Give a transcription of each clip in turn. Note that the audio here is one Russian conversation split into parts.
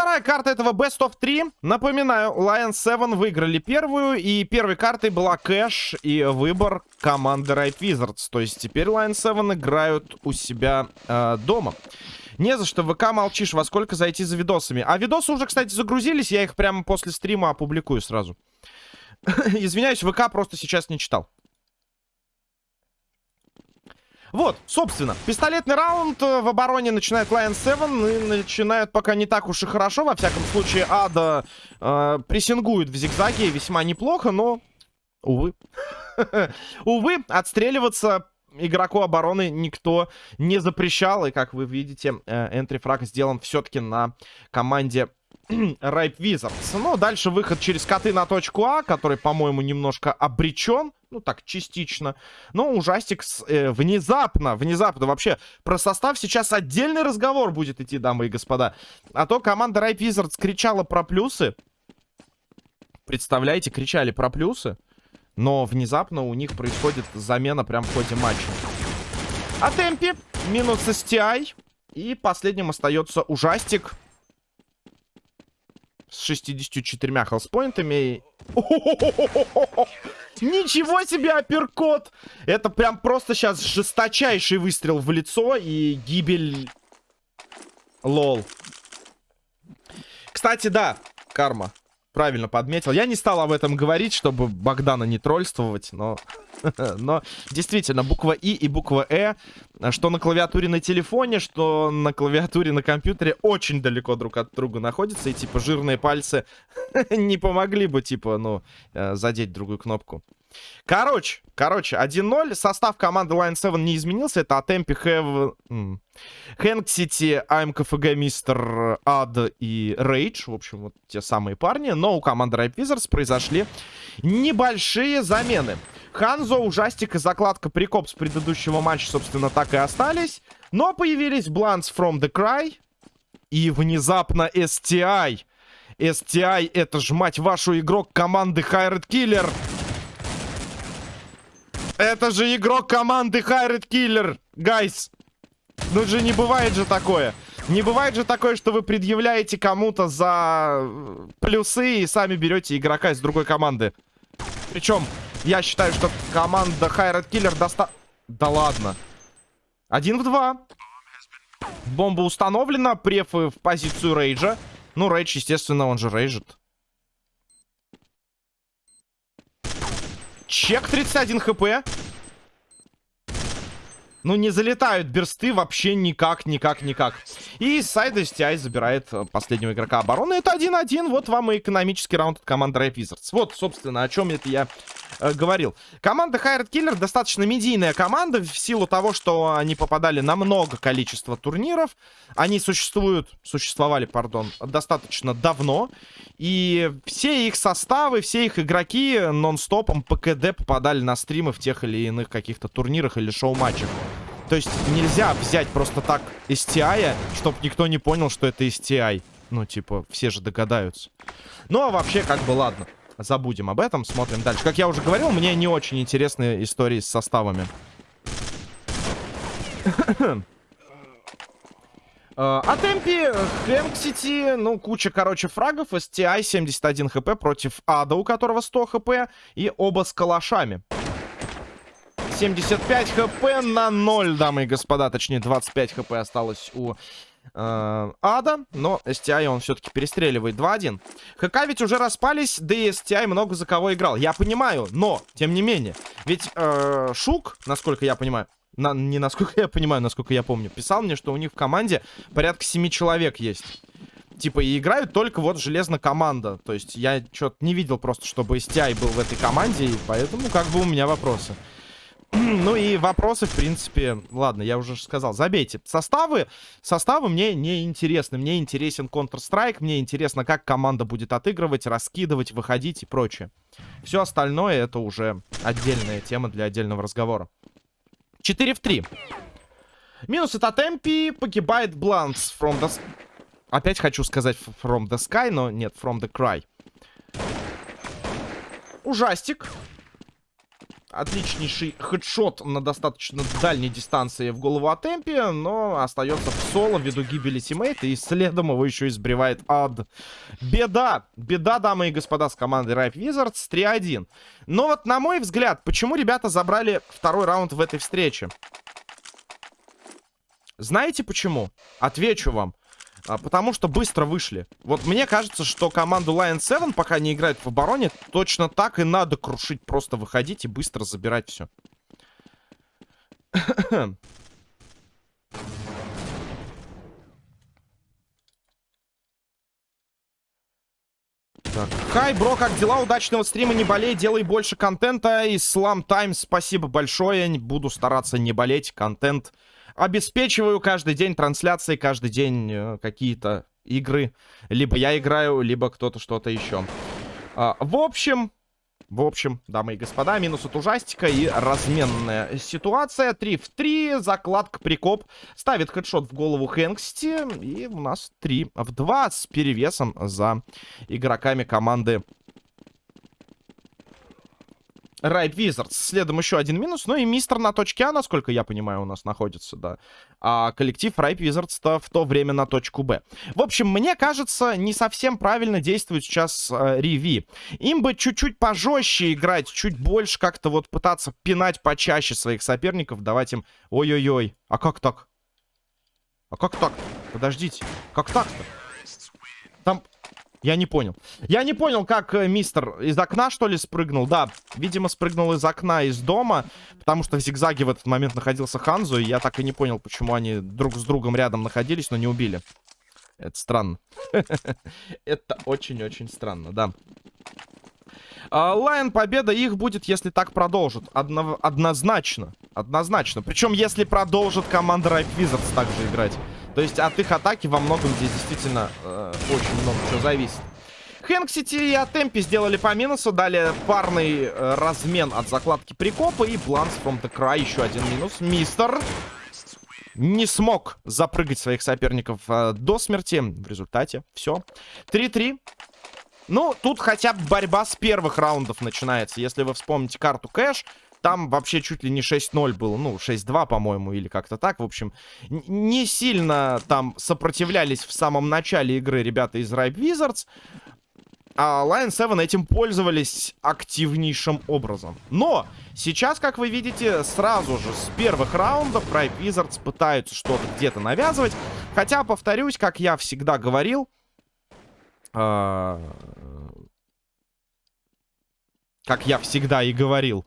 вторая карта этого Best of 3. Напоминаю, Lion 7 выиграли первую, и первой картой была кэш и выбор команды Right Wizards. То есть теперь Lion 7 играют у себя э, дома. Не за что, ВК молчишь, во сколько зайти за видосами. А видосы уже, кстати, загрузились, я их прямо после стрима опубликую сразу. Извиняюсь, ВК просто сейчас не читал. Вот, собственно, пистолетный раунд э, в обороне начинает Lion 7 и начинают пока не так уж и хорошо. Во всяком случае, Ада э, прессингует в зигзаге весьма неплохо, но, увы. увы, отстреливаться игроку обороны никто не запрещал. И, как вы видите, энтрифраг сделан все-таки на команде Райп Wizards. Ну, дальше выход через коты на точку А, который, по-моему, немножко обречен. Ну, так, частично. Но ужастик э, внезапно, внезапно. Вообще, про состав сейчас отдельный разговор будет идти, дамы и господа. А то команда Райп Wizards кричала про плюсы. Представляете, кричали про плюсы. Но внезапно у них происходит замена прям в ходе матча. А темпе минус STI. И последним остается ужастик с 64 хелспоинтами. Ничего себе, апперкот! Это прям просто сейчас жесточайший выстрел в лицо и гибель... Лол. Кстати, да, карма. Правильно подметил. Я не стал об этом говорить, чтобы Богдана не троллствовать, но... Но действительно, буква И и буква Э, что на клавиатуре на телефоне, что на клавиатуре на компьютере, очень далеко друг от друга находятся. И типа жирные пальцы не помогли бы, типа, ну, э, задеть другую кнопку. Короче, короче, 1-0. Состав команды Line 7 не изменился. Это Атемпи, Хэв... Хэнк Сити, АМКФГ, Мистер Ад и Рейдж. В общем, вот те самые парни. Но у команды Райп Wizards произошли небольшие замены. Ханзо, Ужастик и закладка Прикоп с предыдущего матча, собственно, так и остались. Но появились Blunts from the Cry и внезапно STI. STI это ж, мать вашу, игрок команды Хайред Киллер. Это же игрок команды Hired Killer, guys. Ну же не бывает же такое. Не бывает же такое, что вы предъявляете кому-то за плюсы и сами берете игрока из другой команды. Причем я считаю, что команда Hired Killer доста... Да ладно. Один в два. Бомба установлена. Prefire в позицию Rage а. Ну, рейдж, естественно, он же рейджит. Чек 31 хп. Ну, не залетают берсты вообще никак, никак, никак. И сайда STI забирает э, последнего игрока обороны. Это 1-1. Вот вам и экономический раунд от команды Рэп Wizards. Вот, собственно, о чем это я э, говорил. Команда Хайред Киллер достаточно медийная команда в силу того, что они попадали на много количества турниров. Они существуют, существовали, пардон, достаточно давно. И все их составы, все их игроки нон-стопом по попадали на стримы в тех или иных каких-то турнирах или шоу-матчах. То есть нельзя взять просто так STI, чтобы никто не понял, что это STI. Ну, типа, все же догадаются. Ну, а вообще, как бы, ладно. Забудем об этом, смотрим дальше. Как я уже говорил, мне не очень интересны истории с составами. А темпе Хэнк ну, куча, короче, фрагов. STI 71 хп против Ада, у которого 100 хп. И оба с калашами. 75 хп на 0, дамы и господа. Точнее, 25 хп осталось у э, Ада. Но STI он все-таки перестреливает 2-1. ХК ведь уже распались, да и STI много за кого играл. Я понимаю, но, тем не менее. Ведь э, Шук, насколько я понимаю, на, не насколько я понимаю, насколько я помню, писал мне, что у них в команде порядка 7 человек есть. Типа, и играют только вот железно команда. То есть я что-то не видел просто, чтобы STI был в этой команде, и поэтому как бы у меня вопросы. ну и вопросы, в принципе, ладно, я уже сказал, забейте. Составы, составы мне не интересны. Мне интересен Counter-Strike, мне интересно, как команда будет отыгрывать, раскидывать, выходить и прочее. Все остальное это уже отдельная тема для отдельного разговора. 4 в 3. Минус от Атемпи, погибает Бланс from the... Опять хочу сказать from the sky, но нет, from the cry. Ужастик. Отличнейший хедшот на достаточно дальней дистанции в голову от Эмпи, но остается в соло ввиду гибели тиммейта, и следом его еще избревает ад. Беда! Беда, дамы и господа, с командой Ripe Wizards 3-1. Но вот, на мой взгляд, почему ребята забрали второй раунд в этой встрече? Знаете почему? Отвечу вам. А, потому что быстро вышли. Вот мне кажется, что команду Lion 7, пока не играет в обороне, точно так и надо крушить. Просто выходить и быстро забирать все. Так. Хай, бро, как дела? Удачного стрима, не болей, делай больше контента. Ислам Тайм, спасибо большое. Буду стараться не болеть, контент обеспечиваю каждый день трансляции, каждый день э, какие-то игры. Либо я играю, либо кто-то что-то еще. А, в общем, в общем, дамы и господа, минус от ужастика и разменная ситуация. 3 в 3, закладка прикоп. Ставит хедшот в голову Хэнксти. И у нас 3 в 2 с перевесом за игроками команды Райт Wizards. Следом еще один минус. Ну и мистер на точке А, насколько я понимаю, у нас находится, да. А коллектив Райт Wizards-то в то время на точку Б. В общем, мне кажется, не совсем правильно действует сейчас э, Риви. Им бы чуть-чуть пожестче играть, чуть больше как-то вот пытаться пинать почаще своих соперников, давать им... Ой-ой-ой, а как так? А как так? Подождите, как так-то? Там я не понял. Я не понял, как э, мистер из окна, что ли, спрыгнул. Да, видимо, спрыгнул из окна из дома, потому что в зигзаге в этот момент находился Ханзу, и я так и не понял, почему они друг с другом рядом находились, но не убили. Это странно. Это очень-очень странно, да. А, Лайн победа их будет, если так продолжит. Одно, однозначно. Однозначно. Причем, если продолжит команда Ripe Wizards также играть. То есть от их атаки во многом здесь действительно э, очень много чего зависит. Хэнксити и Атемпи сделали по минусу, дали парный э, размен от закладки прикопа и Бланс from the Cry, еще один минус. Мистер не смог запрыгать своих соперников э, до смерти. В результате все. 3-3. Ну, тут хотя бы борьба с первых раундов начинается. Если вы вспомните карту Кэш, там вообще чуть ли не 6-0 было. Ну, 6-2, по-моему, или как-то так. В общем, не сильно там сопротивлялись в самом начале игры ребята из Ripe Wizards. А Lion 7 этим пользовались активнейшим образом. Но сейчас, как вы видите, сразу же с первых раундов Ripe Wizards пытаются что-то где-то навязывать. Хотя, повторюсь, как я всегда говорил... Э как я всегда и говорил,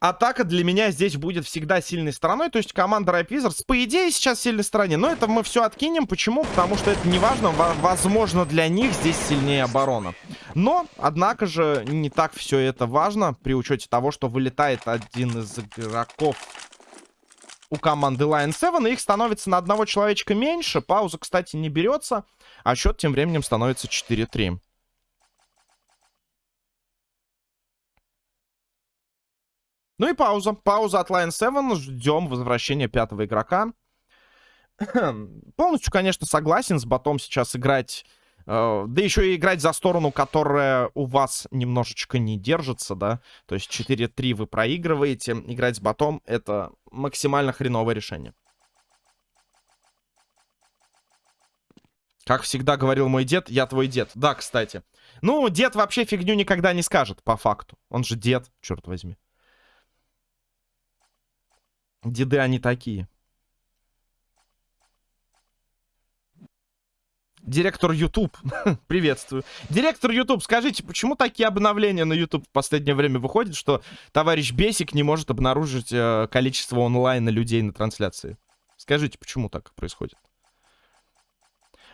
атака для меня здесь будет всегда сильной стороной. То есть команда Ripe Wizards, по идее, сейчас сильной стороне. Но это мы все откинем. Почему? Потому что это не важно. Возможно, для них здесь сильнее оборона. Но, однако же, не так все это важно. При учете того, что вылетает один из игроков у команды Lion 7. И их становится на одного человечка меньше. Пауза, кстати, не берется. А счет тем временем становится 4-3. Ну и пауза. Пауза от Line 7. Ждем возвращения пятого игрока. Полностью, конечно, согласен с ботом сейчас играть... Э, да еще и играть за сторону, которая у вас немножечко не держится, да. То есть 4-3 вы проигрываете. Играть с ботом — это максимально хреновое решение. Как всегда говорил мой дед, я твой дед. Да, кстати. Ну, дед вообще фигню никогда не скажет, по факту. Он же дед, черт возьми. Деды они такие. Директор YouTube. Приветствую. Директор YouTube, скажите, почему такие обновления на YouTube в последнее время выходят, что товарищ Бесик не может обнаружить э, количество онлайна людей на трансляции? Скажите, почему так происходит?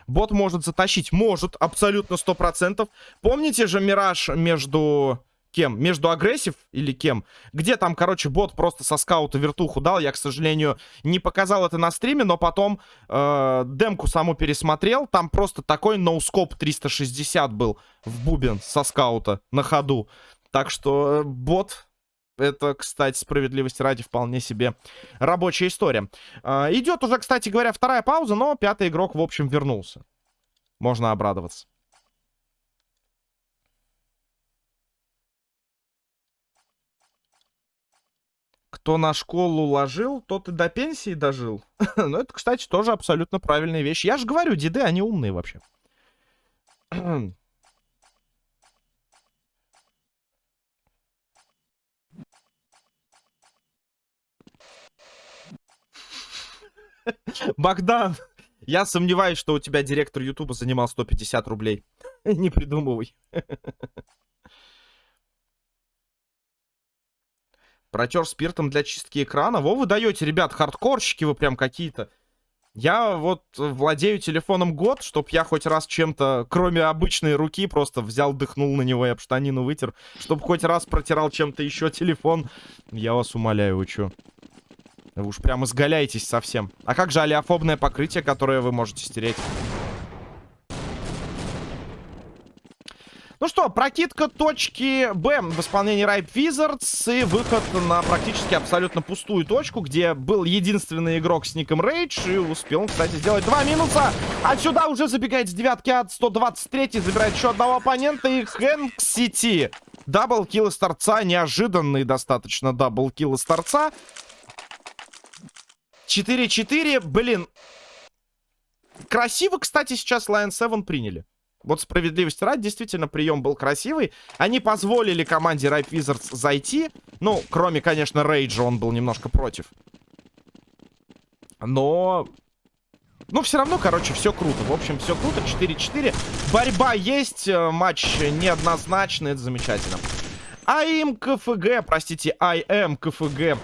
Бот может затащить. Может, абсолютно 100%. Помните же Мираж между кем? Между агрессив или кем? Где там, короче, бот просто со скаута вертуху дал. Я, к сожалению, не показал это на стриме, но потом э, демку саму пересмотрел. Там просто такой ноускоп 360 был в бубен со скаута на ходу. Так что э, бот... Это, кстати, справедливости ради, вполне себе рабочая история. Э, идет уже, кстати говоря, вторая пауза, но пятый игрок, в общем, вернулся. Можно обрадоваться. Кто на школу ложил, тот и до пенсии дожил. ну, это, кстати, тоже абсолютно правильная вещь. Я же говорю, деды, они умные вообще. Богдан, я сомневаюсь, что у тебя директор Ютуба занимал 150 рублей. Не придумывай. Протер спиртом для чистки экрана. Во, вы даете, ребят, хардкорщики вы прям какие-то. Я вот владею телефоном год, чтоб я хоть раз чем-то, кроме обычной руки, просто взял, дыхнул на него и об штанину вытер. Чтоб хоть раз протирал чем-то еще телефон. Я вас умоляю, вы? Вы уж прям изгаляетесь совсем. А как же алиофобное покрытие, которое вы можете стереть? Ну что, прокидка точки Б в исполнении Ripe Wizards и выход на практически абсолютно пустую точку, где был единственный игрок с ником Рейдж и успел, кстати, сделать два минуса. Отсюда уже забегает с девятки от 123, забирает еще одного оппонента и Хэнк Сити. Double kill из торца, неожиданный достаточно double kill из торца. 4-4, блин. Красиво, кстати, сейчас Lion 7 приняли. Вот справедливости ради, действительно, прием был красивый. Они позволили команде Ripe Wizards зайти. Ну, кроме, конечно, Рейджа, он был немножко против. Но... Ну, все равно, короче, все круто. В общем, все круто. 4-4. Борьба есть. Э, матч неоднозначный. Это замечательно. AIM CFG, простите, AIM CFG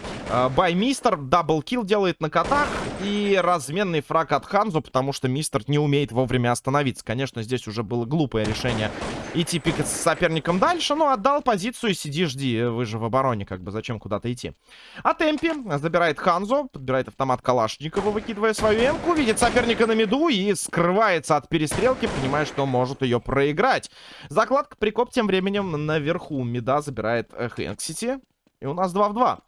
by Mister double kill делает на котах и разменный фраг от Ханзу, потому что Мистер не умеет вовремя остановиться. Конечно, здесь уже было глупое решение идти пикать с соперником дальше, но отдал позицию и сиди, жди, вы же в обороне, как бы, зачем куда-то идти. А Темпи забирает Ханзу, подбирает автомат Калашникова, выкидывая свою эмку, видит соперника на миду и скрывается от перестрелки, понимая, что может ее проиграть. Закладка прикоп тем временем наверху мида забирает Хэнксити, и у нас 2 в 2.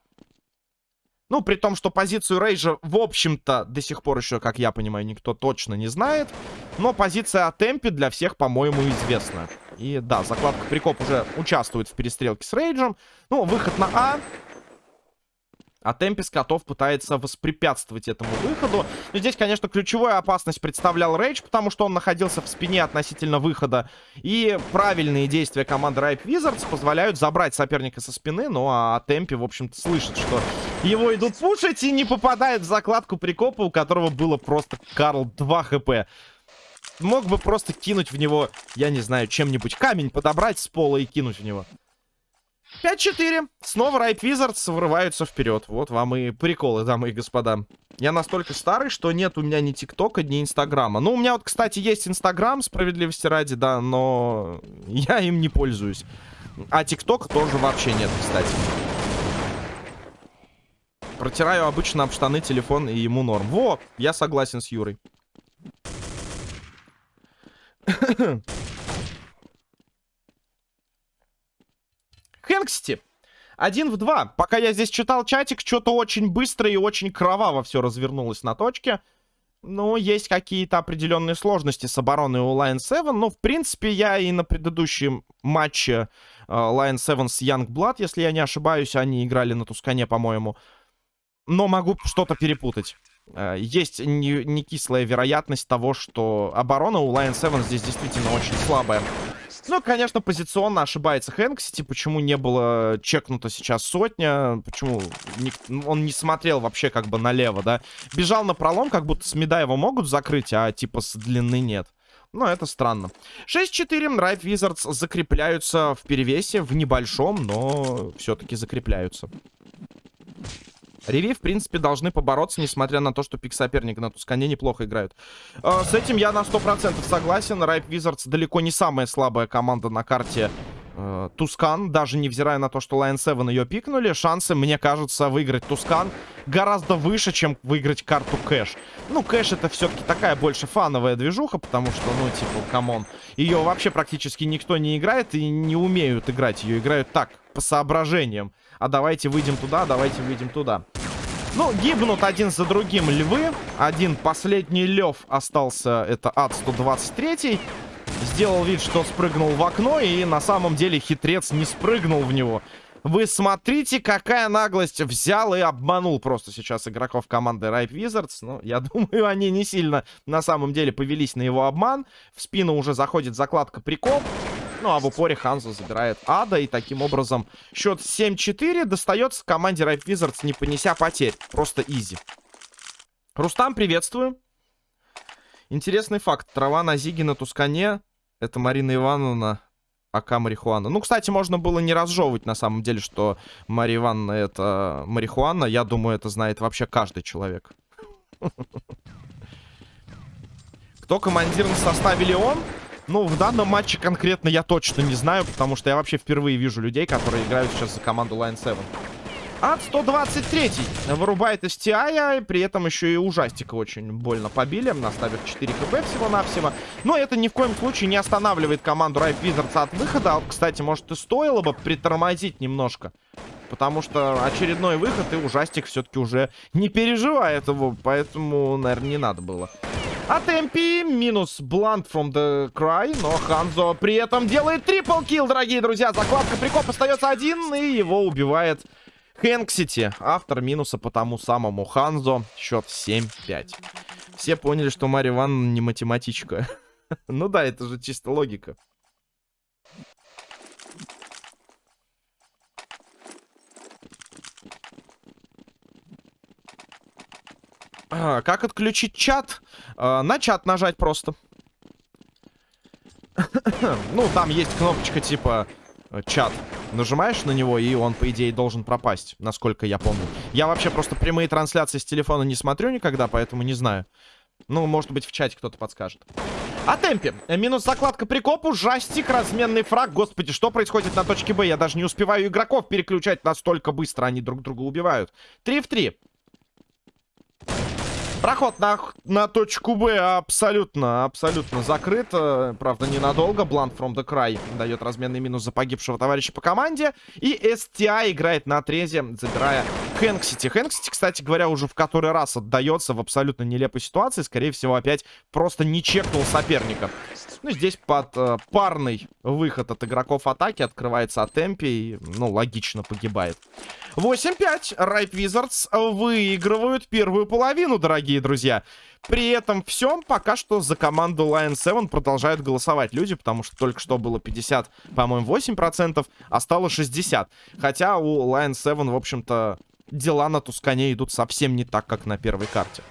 Ну, при том, что позицию Рейджа, в общем-то, до сих пор еще, как я понимаю, никто точно не знает. Но позиция Темпи для всех, по-моему, известна. И да, закладка Прикоп уже участвует в перестрелке с Рейджем. Ну, выход на А. А Темпи с котов пытается воспрепятствовать этому выходу. Но здесь, конечно, ключевую опасность представлял Рейдж, потому что он находился в спине относительно выхода. И правильные действия команды Ripe Wizards позволяют забрать соперника со спины. Ну, а Темпи, в общем-то, слышит, что его идут пушить и не попадает в закладку прикопа, у которого было просто, Карл, 2 хп. Мог бы просто кинуть в него, я не знаю, чем-нибудь камень подобрать с пола и кинуть в него. 5-4. Снова Райт Wizards вырываются вперед. Вот вам и приколы, дамы и господа. Я настолько старый, что нет у меня ни ТикТока, ни Инстаграма. Ну, у меня вот, кстати, есть Инстаграм, справедливости ради, да, но я им не пользуюсь. А ТикТок тоже вообще нет, кстати. Протираю обычно об штаны телефон, и ему норм. Во, я согласен с Юрой. Хэнксти. Один в два. Пока я здесь читал чатик, что-то очень быстро и очень кроваво все развернулось на точке. Ну, есть какие-то определенные сложности с обороной у Lion 7. Но, в принципе, я и на предыдущем матче uh, Lion 7 с Youngblood, если я не ошибаюсь, они играли на Тускане, по-моему. Но могу что-то перепутать. Uh, есть не, не кислая вероятность того, что оборона у Lion 7 здесь действительно очень слабая. Ну, конечно, позиционно ошибается Хэнксити. Почему не было чекнуто сейчас сотня? Почему не, он не смотрел вообще как бы налево, да? Бежал на пролом, как будто с меда его могут закрыть, а типа с длины нет. Ну, это странно. 6-4. Ripe Wizards закрепляются в перевесе, в небольшом, но все-таки закрепляются. Риви, в принципе, должны побороться, несмотря на то, что пик-соперник на Тускане неплохо играют. Э, с этим я на 100% согласен. Райп Wizards далеко не самая слабая команда на карте э, Тускан. Даже невзирая на то, что Lion 7 ее пикнули, шансы, мне кажется, выиграть Тускан гораздо выше, чем выиграть карту Кэш. Ну, Кэш это все-таки такая больше фановая движуха, потому что, ну, типа, come on. Ее вообще практически никто не играет и не умеют играть. Ее играют так, по соображениям. А давайте выйдем туда, давайте выйдем туда. Ну, гибнут один за другим львы. Один последний лев остался, это ад 123 Сделал вид, что спрыгнул в окно, и на самом деле хитрец не спрыгнул в него. Вы смотрите, какая наглость взял и обманул просто сейчас игроков команды Ripe Wizards. Ну, я думаю, они не сильно на самом деле повелись на его обман. В спину уже заходит закладка прикоп. Ну, а в упоре Ханзо забирает Ада. И таким образом счет 7-4 достается команде Ripe Wizards, не понеся потерь. Просто изи. Рустам, приветствую. Интересный факт. Трава на Зиге на Тускане. Это Марина Ивановна АК марихуана. Ну, кстати, можно было не разжевывать, на самом деле, что Мария Ивановна это марихуана. Я думаю, это знает вообще каждый человек. Кто командир на составе Леон? Ну, в данном матче конкретно я точно не знаю, потому что я вообще впервые вижу людей, которые играют сейчас за команду Line 7. Ад 123 вырубает STI, при этом еще и ужастика очень больно побили, наставив 4 кп всего-навсего. Но это ни в коем случае не останавливает команду Ripe Wizards от выхода. Кстати, может и стоило бы притормозить немножко. Потому что очередной выход, и ужастик все-таки уже не переживает его. Поэтому, наверное, не надо было. А темпи минус Blunt from the Cry. Но Ханзо при этом делает трипл килл, дорогие друзья. Закладка прикоп остается один, и его убивает Хэнксити, автор минуса по тому самому Ханзо. Счет 7-5. Все поняли, что Мария Ивановна не математичка. ну да, это же чисто логика. А, как отключить чат? А, на чат нажать просто. ну, там есть кнопочка типа Э, чат. Нажимаешь на него, и он, по идее, должен пропасть, насколько я помню. Я вообще просто прямые трансляции с телефона не смотрю никогда, поэтому не знаю. Ну, может быть, в чате кто-то подскажет. А темпе. Э, минус закладка прикопу, жастик, разменный фраг. Господи, что происходит на точке Б? Я даже не успеваю игроков переключать настолько быстро. Они друг друга убивают. 3 в 3. Проход на, на точку Б абсолютно, абсолютно закрыт. Э, правда, ненадолго. Blunt from the Cry дает разменный минус за погибшего товарища по команде. И STI играет на отрезе, забирая Хэнксити. Хэнксити, кстати говоря, уже в который раз отдается в абсолютно нелепой ситуации. Скорее всего, опять просто не чекнул соперника. Ну, здесь под э, парный выход от игроков атаки открывается от темпе и, ну, логично погибает. 8-5. Райт Wizards выигрывают первую половину, дорогие друзья. При этом всем пока что за команду Lion 7 продолжают голосовать люди, потому что только что было 50, по-моему, 8%, а стало 60. Хотя у Lion 7, в общем-то, дела на Тускане идут совсем не так, как на первой карте.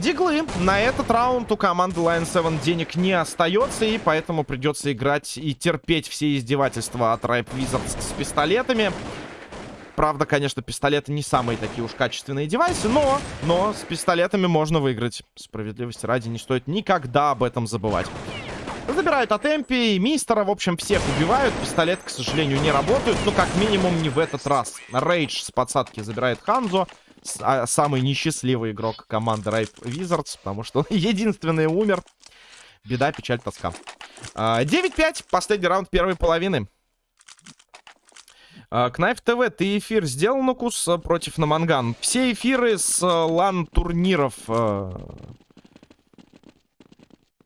Диглы. На этот раунд у команды Lion 7 денег не остается, и поэтому придется играть и терпеть все издевательства от Ripe Wizards с пистолетами. Правда, конечно, пистолеты не самые такие уж качественные девайсы, но, но с пистолетами можно выиграть. Справедливости ради не стоит никогда об этом забывать. Забирают от Эмпи, Мистера, в общем, всех убивают. Пистолет, к сожалению, не работают, ну, как минимум, не в этот раз. Рейдж с подсадки забирает Ханзо. А, самый несчастливый игрок команды Ripe Wizards, потому что единственный умер. Беда, печаль, тоска. 9-5, а, последний раунд первой половины. Кнайф ТВ, ты эфир сделал, Нукус, против Наманган? Все эфиры с лан-турниров,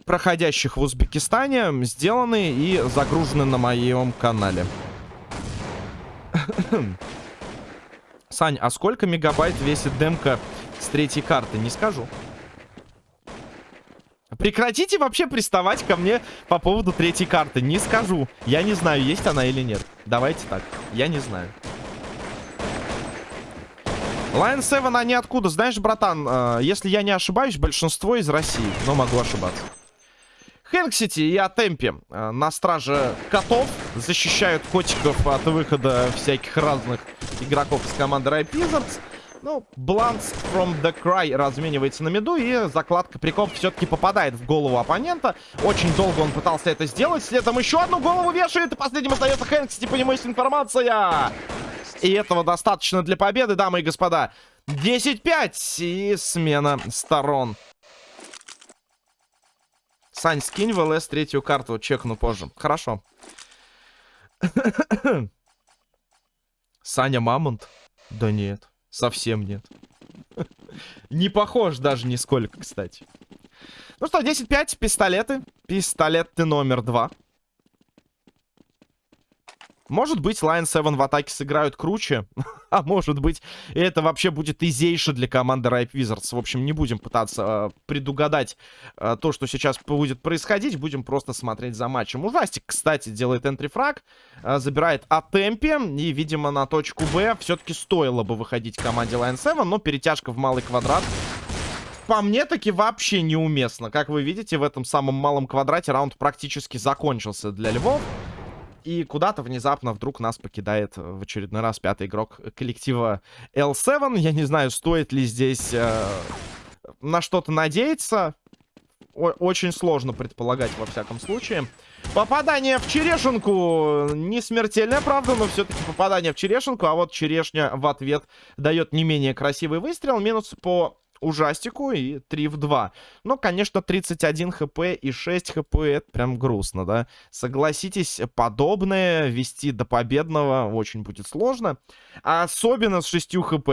проходящих в Узбекистане, сделаны и загружены на моем канале. Сань, а сколько мегабайт весит демка с третьей карты? Не скажу. Прекратите вообще приставать ко мне по поводу третьей карты. Не скажу. Я не знаю, есть она или нет. Давайте так. Я не знаю. Lion 7, они откуда? Знаешь, братан, э, если я не ошибаюсь, большинство из России. Но могу ошибаться. Хэнксити и Атемпи э, на страже котов защищают котиков от выхода всяких разных игроков из команды Ripe Wizards. Ну, Blunts from the Cry разменивается на меду, и закладка прикоп все-таки попадает в голову оппонента. Очень долго он пытался это сделать. Следом еще одну голову вешает, и последним остается Хэнксити, по нему есть информация. И этого достаточно для победы, дамы и господа. 10-5 и смена сторон. Сань, скинь в ЛС третью карту, чекну позже. Хорошо. Саня Мамонт? Да нет, совсем нет. Не похож даже нисколько, кстати. Ну что, 10-5, пистолеты. Пистолет ты номер два. Может быть, Lion 7 в атаке сыграют круче, а может быть, это вообще будет изейше для команды Ripe Wizards. В общем, не будем пытаться э, предугадать э, то, что сейчас будет происходить, будем просто смотреть за матчем. Ужастик, кстати, делает энтрифраг, э, забирает от темпе, и, видимо, на точку Б все-таки стоило бы выходить команде Lion 7, но перетяжка в малый квадрат по мне таки вообще неуместно. Как вы видите, в этом самом малом квадрате раунд практически закончился для Львов. И куда-то внезапно вдруг нас покидает в очередной раз пятый игрок коллектива L7. Я не знаю, стоит ли здесь э, на что-то надеяться. О очень сложно предполагать во всяком случае. Попадание в черешенку. Не смертельное, правда, но все-таки попадание в черешенку. А вот черешня в ответ дает не менее красивый выстрел. Минус по ужастику и 3 в 2. Но, конечно, 31 хп и 6 хп это прям грустно, да? Согласитесь, подобное вести до победного очень будет сложно. Особенно с 6 хп.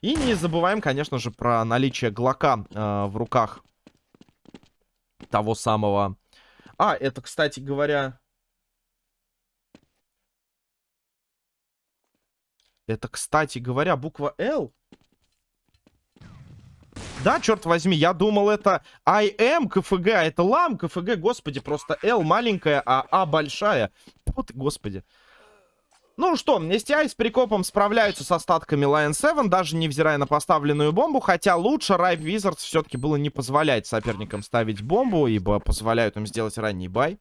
И не забываем, конечно же, про наличие глока э, в руках того самого... А, это, кстати говоря... Это, кстати говоря, буква L. Да, черт возьми, я думал, это IM КФГ, а это лам КФГ, господи, просто L маленькая, а А большая. Вот, господи. Ну что, STI с прикопом справляются с остатками Lion 7, даже невзирая на поставленную бомбу, хотя лучше Ripe Wizards все-таки было не позволять соперникам ставить бомбу, ибо позволяют им сделать ранний бай.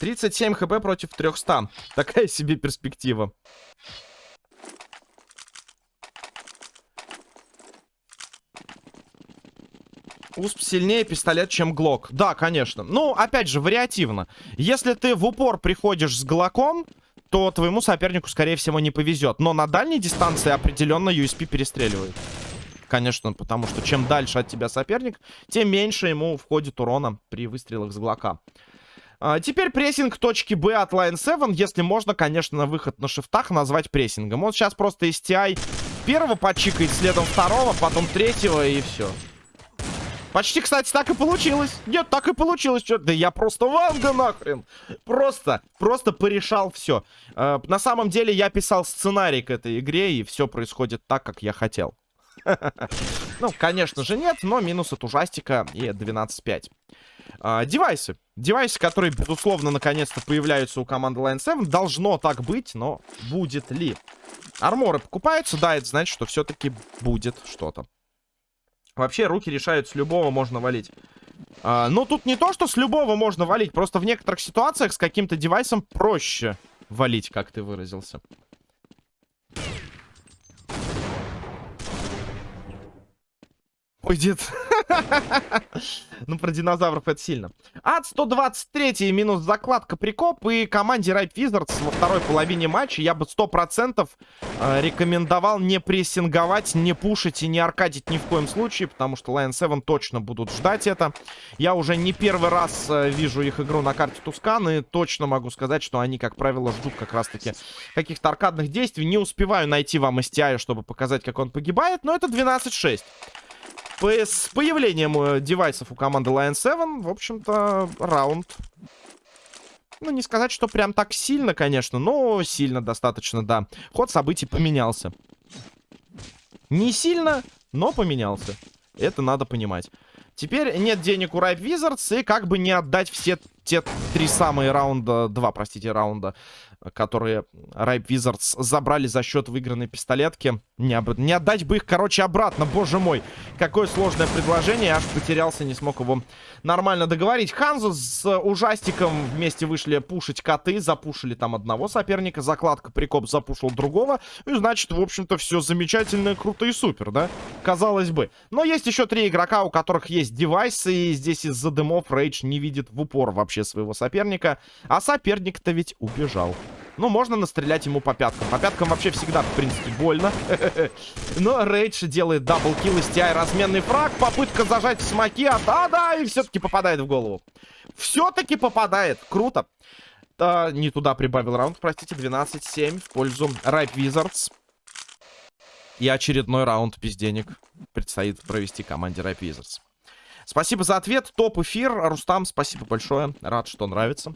Тридцать семь хп против 300. Такая себе перспектива. УСП сильнее пистолет, чем ГЛОК. Да, конечно. Ну, опять же, вариативно. Если ты в упор приходишь с ГЛОКом, то твоему сопернику, скорее всего, не повезет. Но на дальней дистанции определенно USP перестреливает. Конечно, потому что чем дальше от тебя соперник, тем меньше ему входит урона при выстрелах с ГЛОКа. А, теперь прессинг точки Б от Line 7. Если можно, конечно, выход на шифтах назвать прессингом. Вот сейчас просто STI первого почикает, следом второго, потом третьего и все. Почти, кстати, так и получилось. Нет, так и получилось. Чё? Да я просто Ванга нахрен. Просто, просто порешал все. Э, на самом деле я писал сценарий к этой игре, и все происходит так, как я хотел. Ну, конечно же нет, но минус от ужастика и 12-5. А, девайсы. Девайсы, которые, безусловно, наконец-то появляются у команды Line 7. Должно так быть, но будет ли? Арморы покупаются, да, это значит, что все-таки будет что-то. Вообще, руки решают, с любого можно валить. А, ну, тут не то, что с любого можно валить. Просто в некоторых ситуациях с каким-то девайсом проще валить, как ты выразился. Ой, дед. ну, про динозавров это сильно. Ад 123 минус закладка прикоп. И команде Ripe Wizards во второй половине матча я бы 100% э, рекомендовал не прессинговать, не пушить и не аркадить ни в коем случае. Потому что Lion 7 точно будут ждать это. Я уже не первый раз э, вижу их игру на карте Тускан. И точно могу сказать, что они, как правило, ждут как раз-таки каких-то аркадных действий. Не успеваю найти вам STI, чтобы показать, как он погибает. Но это 12-6 с появлением э, девайсов у команды Lion 7, в общем-то, раунд... Ну, не сказать, что прям так сильно, конечно, но сильно достаточно, да. Ход событий поменялся. Не сильно, но поменялся. Это надо понимать. Теперь нет денег у Ripe Wizards, и как бы не отдать все те три самые раунда, два, простите, раунда которые Ripe Wizards забрали за счет выигранной пистолетки. Не, об... не отдать бы их, короче, обратно. Боже мой, какое сложное предложение. Аж потерялся, не смог его нормально договорить. Ханзу с ужастиком вместе вышли пушить коты. Запушили там одного соперника. Закладка прикоп запушил другого. И значит, в общем-то, все замечательно, круто и супер, да? Казалось бы. Но есть еще три игрока, у которых есть девайсы. И здесь из-за дымов Рейдж не видит в упор вообще своего соперника. А соперник-то ведь убежал. Ну, можно настрелять ему по пяткам. По пяткам вообще всегда, в принципе, больно. Но Рейдж делает double kill из TI. Разменный фраг. Попытка зажать смоки. А да, да, и все-таки попадает в голову. Все-таки попадает. Круто. А, не туда прибавил раунд, простите. 12-7 в пользу Ripe Wizards. И очередной раунд без денег предстоит провести команде Ripe Wizards. Спасибо за ответ. Топ эфир. Рустам, спасибо большое. Рад, что нравится.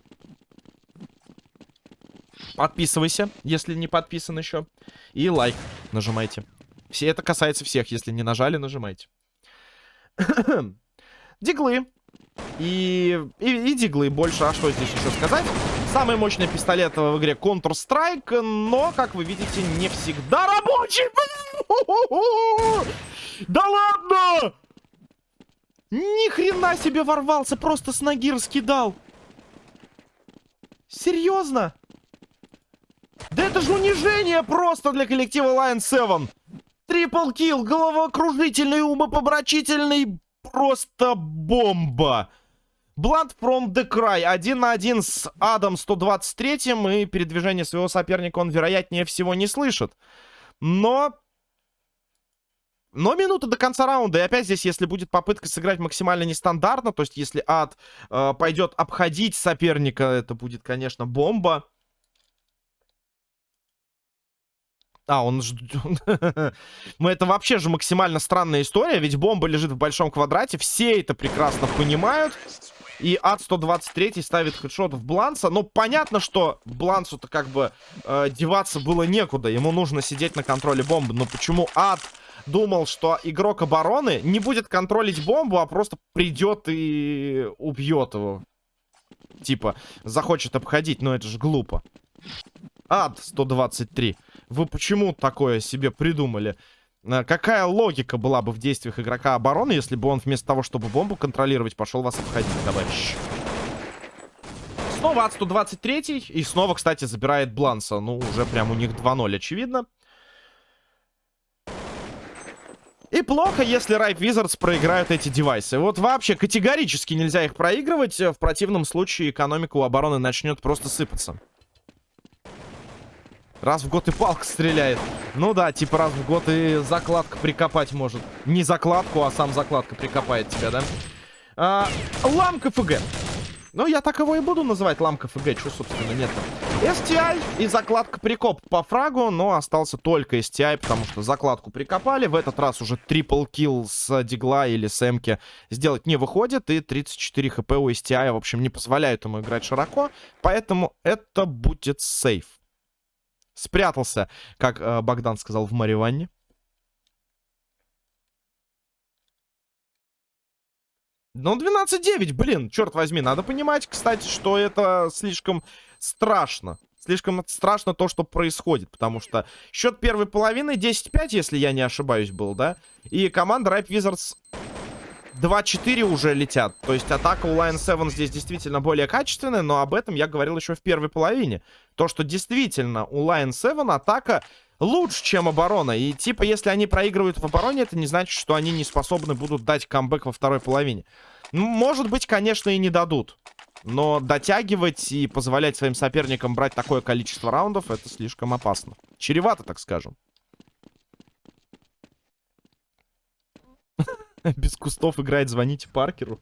Подписывайся, если не подписан еще. И лайк нажимайте. Все это касается всех. Если не нажали, нажимайте. диглы. И, и, и диглы больше. А что здесь еще сказать? Самый мощный пистолет в игре Counter-Strike, но, как вы видите, не всегда рабочий. Да ладно! Ни хрена себе ворвался, просто с ноги раскидал. Серьезно? Да это же унижение просто для коллектива Lion 7. Трипл килл, головокружительный, умопомрачительный, просто бомба. Blood from the Cry. Один на один с Адом 123 и передвижение своего соперника он, вероятнее всего, не слышит. Но... Но минута до конца раунда. И опять здесь, если будет попытка сыграть максимально нестандартно, то есть если Ад э, пойдет обходить соперника, это будет, конечно, бомба. А, он. Мы это вообще же максимально странная история, ведь бомба лежит в большом квадрате, все это прекрасно понимают. И ад 123 ставит хедшот в Бланса. Но понятно, что Блансу-то как бы э, деваться было некуда. Ему нужно сидеть на контроле бомбы. Но почему ад думал, что игрок обороны не будет контролить бомбу, а просто придет и убьет его? Типа, захочет обходить, но это же глупо. Ад 123. Вы почему такое себе придумали? Э, какая логика была бы в действиях игрока обороны, если бы он вместо того, чтобы бомбу контролировать, пошел вас обходить, товарищ? Снова от 123 и снова, кстати, забирает Бланса. Ну, уже прям у них 2-0, очевидно. И плохо, если Ripe Wizards проиграют эти девайсы. Вот вообще категорически нельзя их проигрывать. В противном случае экономика у обороны начнет просто сыпаться. Раз в год и палка стреляет. Ну да, типа раз в год и закладка прикопать может. Не закладку, а сам закладка прикопает тебя, да? А, ламка ФГ. Ну, я так его и буду называть ламка ФГ, что, собственно, нет. STI и закладка прикоп по фрагу, но остался только STI, потому что закладку прикопали. В этот раз уже трипл килл с дигла или с эмки сделать не выходит, и 34 хп у STI, в общем, не позволяют ему играть широко, поэтому это будет сейф. Спрятался, как э, Богдан сказал, в Мариванне. Ну, 12-9, блин, черт возьми. Надо понимать, кстати, что это слишком страшно. Слишком страшно то, что происходит. Потому что счет первой половины 10-5, если я не ошибаюсь, был, да? И команда Ripe Wizards 2-4 уже летят. То есть атака у Lion 7 здесь действительно более качественная, но об этом я говорил еще в первой половине. То, что действительно у Lion 7 атака лучше, чем оборона. И типа, если они проигрывают в обороне, это не значит, что они не способны будут дать камбэк во второй половине. Ну, может быть, конечно, и не дадут. Но дотягивать и позволять своим соперникам брать такое количество раундов, это слишком опасно. Чревато, так скажем. Без кустов играет, звоните Паркеру.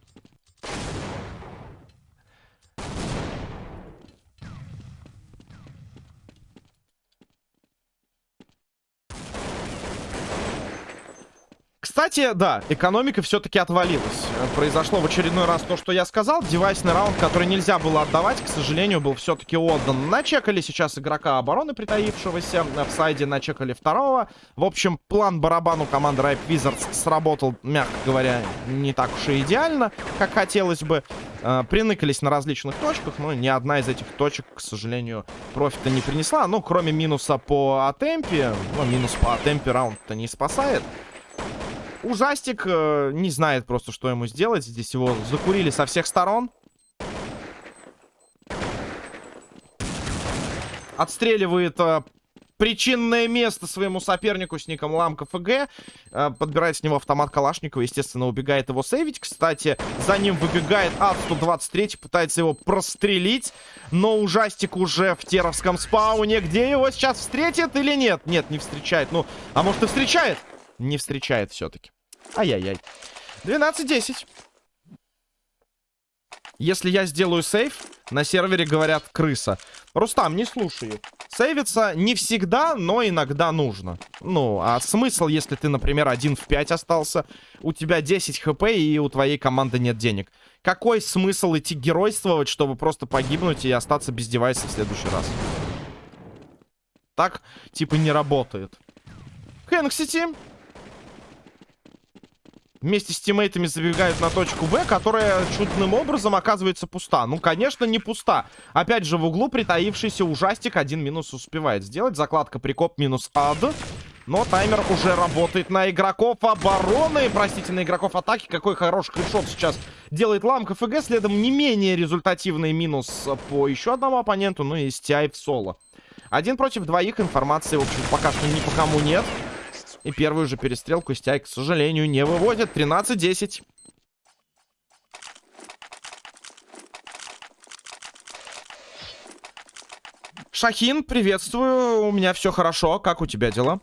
Кстати, да, экономика все-таки отвалилась. Произошло в очередной раз то, что я сказал. Девайсный раунд, который нельзя было отдавать, к сожалению, был все-таки отдан. Начекали сейчас игрока обороны, притаившегося в сайде, начекали второго. В общем, план барабану команды Ripe Wizards сработал, мягко говоря, не так уж и идеально, как хотелось бы. Э, приныкались на различных точках, но ни одна из этих точек, к сожалению, профита не принесла. Ну, кроме минуса по атемпе. Ну, минус по атемпе раунд-то не спасает. Ужастик э, не знает просто, что ему сделать. Здесь его закурили со всех сторон. Отстреливает э, причинное место своему сопернику с ником Ламка ФГ. Э, подбирает с него автомат Калашникова. Естественно, убегает его сейвить. Кстати, за ним выбегает Ад-123. Пытается его прострелить. Но ужастик уже в теровском спауне. Где его сейчас встретит или нет? Нет, не встречает. Ну, а может и встречает? Не встречает все-таки. Ай-яй-яй. 12-10. Если я сделаю сейф, на сервере говорят крыса. Рустам, не слушай Сейвиться не всегда, но иногда нужно. Ну, а смысл, если ты, например, один в 5 остался, у тебя 10 хп и у твоей команды нет денег? Какой смысл идти геройствовать, чтобы просто погибнуть и остаться без девайса в следующий раз? Так, типа, не работает. Хэнксити вместе с тиммейтами забегают на точку Б, которая чудным образом оказывается пуста. Ну, конечно, не пуста. Опять же, в углу притаившийся ужастик один минус успевает сделать. Закладка прикоп минус ад. Но таймер уже работает на игроков обороны. Простите, на игроков атаки. Какой хороший хедшот сейчас делает ламка ФГ. Следом не менее результативный минус по еще одному оппоненту. Ну и STI в соло. Один против двоих. Информации, в общем, пока что ни по кому нет. И первую же перестрелку Стяй, к сожалению, не выводит. 13-10. Шахин, приветствую. У меня все хорошо. Как у тебя дела?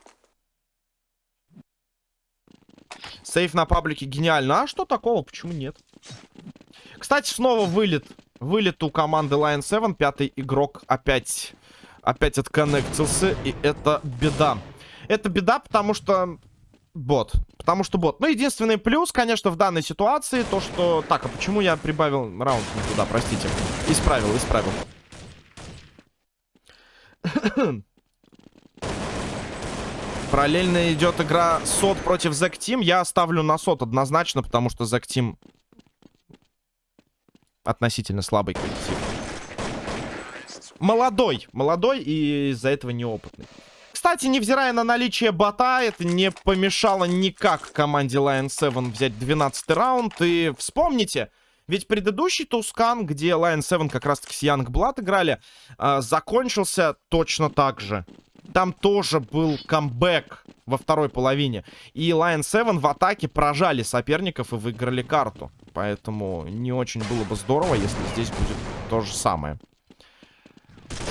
Сейф на паблике гениально. А что такого? Почему нет? Кстати, снова вылет. Вылет у команды Lion 7. Пятый игрок опять, опять отконнектился. И это беда. Это беда, потому что... Бот. Потому что бот. Ну, единственный плюс, конечно, в данной ситуации, то, что... Так, а почему я прибавил раунд не туда, простите. Исправил, исправил. Параллельно идет игра СОТ против Зэк Тим. Я оставлю на СОТ однозначно, потому что Зэк Тим относительно слабый коллектив. Молодой. Молодой и из-за этого неопытный. Кстати, невзирая на наличие бота, это не помешало никак команде Lion 7 взять 12 раунд. И вспомните, ведь предыдущий Тускан, где Lion 7 как раз-таки с Young Blood играли, э, закончился точно так же. Там тоже был камбэк во второй половине. И Lion 7 в атаке прожали соперников и выиграли карту. Поэтому не очень было бы здорово, если здесь будет то же самое.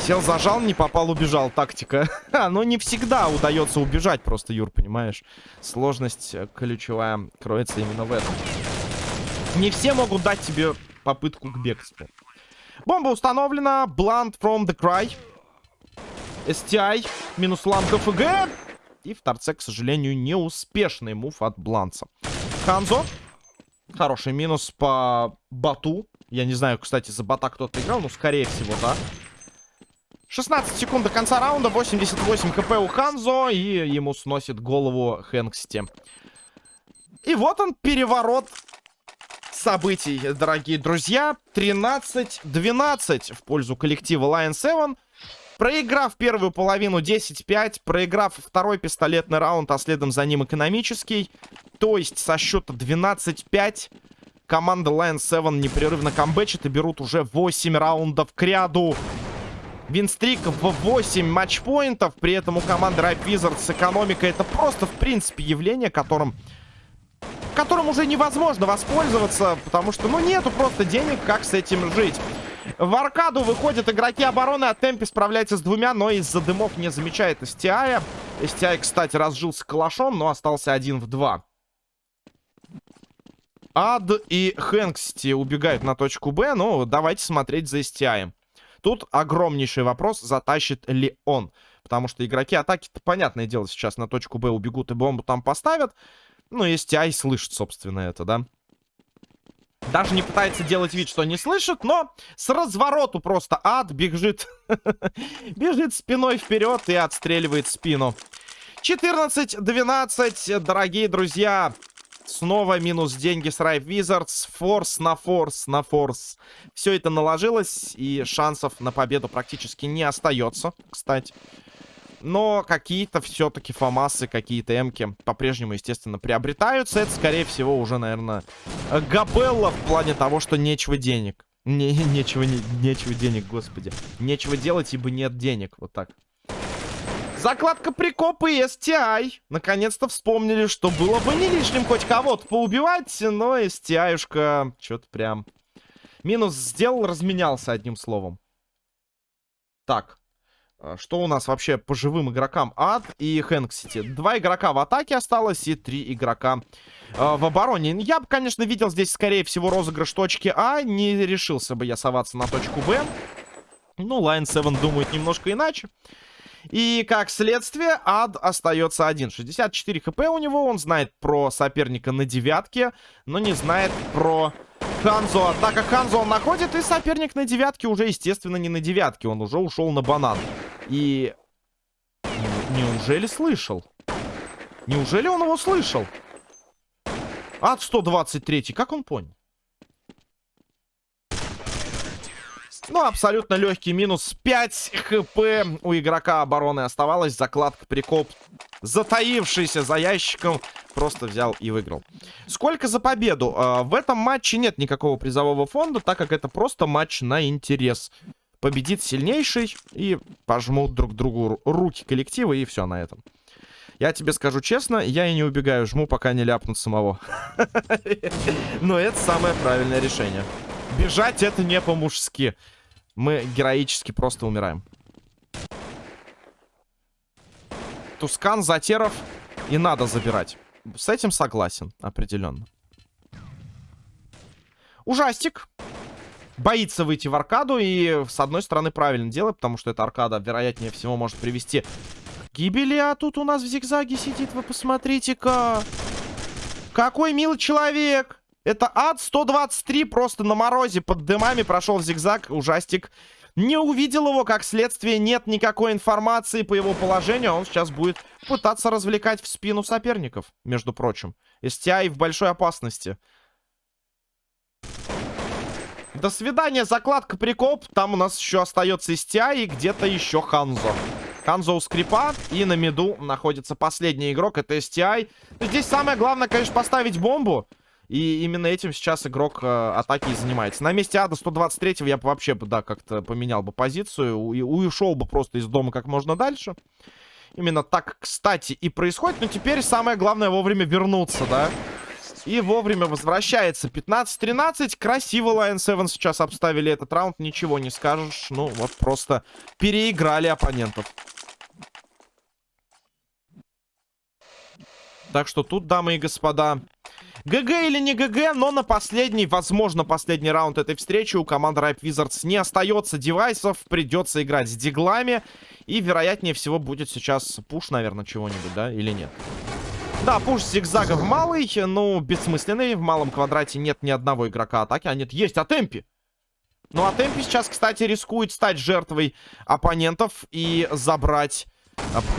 Сел, зажал, не попал, убежал. Тактика. Но не всегда удается убежать просто, Юр, понимаешь? Сложность э, ключевая кроется именно в этом. Не все могут дать тебе попытку к бегству. Бомба установлена. Blunt from the cry. STI. Минус ламка ФГ. И в торце, к сожалению, неуспешный мув от Бланца. Ханзо. Хороший минус по бату. Я не знаю, кстати, за бота кто-то играл, но скорее всего, да. 16 секунд до конца раунда, 88 хп у Ханзо, и ему сносит голову Хэнксти. И вот он, переворот событий, дорогие друзья. 13-12 в пользу коллектива Lion 7. Проиграв первую половину 10-5, проиграв второй пистолетный раунд, а следом за ним экономический, то есть со счета 12-5, команда Lion 7 непрерывно камбэчит и берут уже 8 раундов к ряду. Винстрик в 8 матчпоинтов. При этом у команды Ripe Wizards экономика это просто, в принципе, явление, которым... Которым уже невозможно воспользоваться, потому что, ну, нету просто денег, как с этим жить. В аркаду выходят игроки обороны, а Темпи справляется с двумя, но из-за дымов не замечает STI. STI, кстати, разжился калашом, но остался один в два. Ад и Хэнксти убегают на точку Б, ну, давайте смотреть за STI. Тут огромнейший вопрос, затащит ли он. Потому что игроки атаки-то, понятное дело, сейчас на точку Б убегут и бомбу там поставят. Ну, если Ай слышит, собственно, это, да? Даже не пытается делать вид, что не слышит, но с развороту просто ад бежит. бежит спиной вперед и отстреливает спину. 14-12, дорогие друзья. Снова минус деньги с Rive Wizards. Форс на форс на форс. Все это наложилось, и шансов на победу практически не остается, кстати. Но какие-то все-таки фамасы, какие-то эмки по-прежнему, естественно, приобретаются. Это, скорее всего, уже, наверное, габелла в плане того, что нечего денег. Не, нечего, не, нечего денег, господи. Нечего делать, ибо нет денег. Вот так. Закладка прикопы и STI. Наконец-то вспомнили, что было бы не лишним хоть кого-то поубивать, но STI-шка что-то прям... Минус сделал, разменялся одним словом. Так. А что у нас вообще по живым игрокам? Ад и Хэнксити. Два игрока в атаке осталось и три игрока э, в обороне. Я бы, конечно, видел здесь, скорее всего, розыгрыш точки А. Не решился бы я соваться на точку Б. Ну, Lion 7 думает немножко иначе. И как следствие, ад остается один. 64 хп у него, он знает про соперника на девятке, но не знает про Ханзо. Атака Ханзо он находит, и соперник на девятке уже, естественно, не на девятке, он уже ушел на банан. И... Неужели слышал? Неужели он его слышал? Ад 123, как он понял? Ну, абсолютно легкий минус. 5 хп у игрока обороны оставалось. Закладка прикоп, затаившийся за ящиком, просто взял и выиграл. Сколько за победу? А, в этом матче нет никакого призового фонда, так как это просто матч на интерес. Победит сильнейший и пожмут друг другу руки коллектива, и все на этом. Я тебе скажу честно, я и не убегаю, жму, пока не ляпнут самого. Но это самое правильное решение. Бежать это не по-мужски. Мы героически просто умираем. Тускан, Затеров и надо забирать. С этим согласен, определенно. Ужастик. Боится выйти в аркаду и, с одной стороны, правильно делает, потому что эта аркада, вероятнее всего, может привести к гибели. А тут у нас в зигзаге сидит, вы посмотрите-ка. Какой милый человек. Это ад 123 просто на морозе под дымами прошел зигзаг. Ужастик не увидел его, как следствие нет никакой информации по его положению. Он сейчас будет пытаться развлекать в спину соперников, между прочим. STI в большой опасности. До свидания, закладка прикоп. Там у нас еще остается STI и где-то еще Ханзо. Ханзо у скрипа. И на миду находится последний игрок. Это STI. Здесь самое главное, конечно, поставить бомбу. И именно этим сейчас игрок э, атаки и занимается. На месте Ада 123 я бы вообще, да, как-то поменял бы позицию. И ушел бы просто из дома как можно дальше. Именно так, кстати, и происходит. Но теперь самое главное вовремя вернуться, да. И вовремя возвращается. 15-13. Красиво Lion 7 сейчас обставили этот раунд. Ничего не скажешь. Ну, вот просто переиграли оппонентов. Так что тут, дамы и господа, ГГ или не ГГ, но на последний, возможно, последний раунд этой встречи у команды Ripe Wizards не остается девайсов. Придется играть с диглами. И, вероятнее всего, будет сейчас пуш, наверное, чего-нибудь, да? Или нет? Да, пуш зигзагов малый, ну, бессмысленный. В малом квадрате нет ни одного игрока атаки. А нет, есть Атемпи. Ну, Атемпи сейчас, кстати, рискует стать жертвой оппонентов и забрать...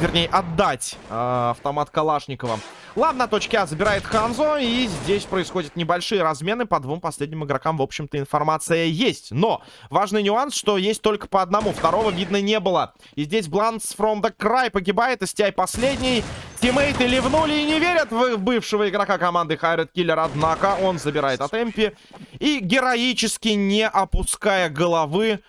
Вернее, отдать э, автомат Калашникова. Ладно, на А забирает Ханзо. И здесь происходят небольшие размены. По двум последним игрокам, в общем-то, информация есть. Но важный нюанс, что есть только по одному. Второго видно не было. И здесь Бланс from the Cry погибает. STI последний. Тиммейты ливнули и не верят в бывшего игрока команды Хайред Киллер. Однако он забирает от Эмпи. И героически, не опуская головы,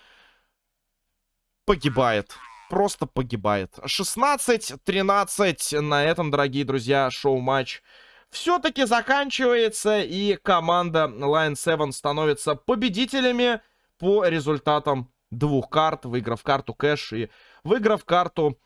погибает просто погибает. 16-13 на этом, дорогие друзья, шоу-матч все-таки заканчивается. И команда Lion 7 становится победителями по результатам двух карт, выиграв карту кэш и выиграв карту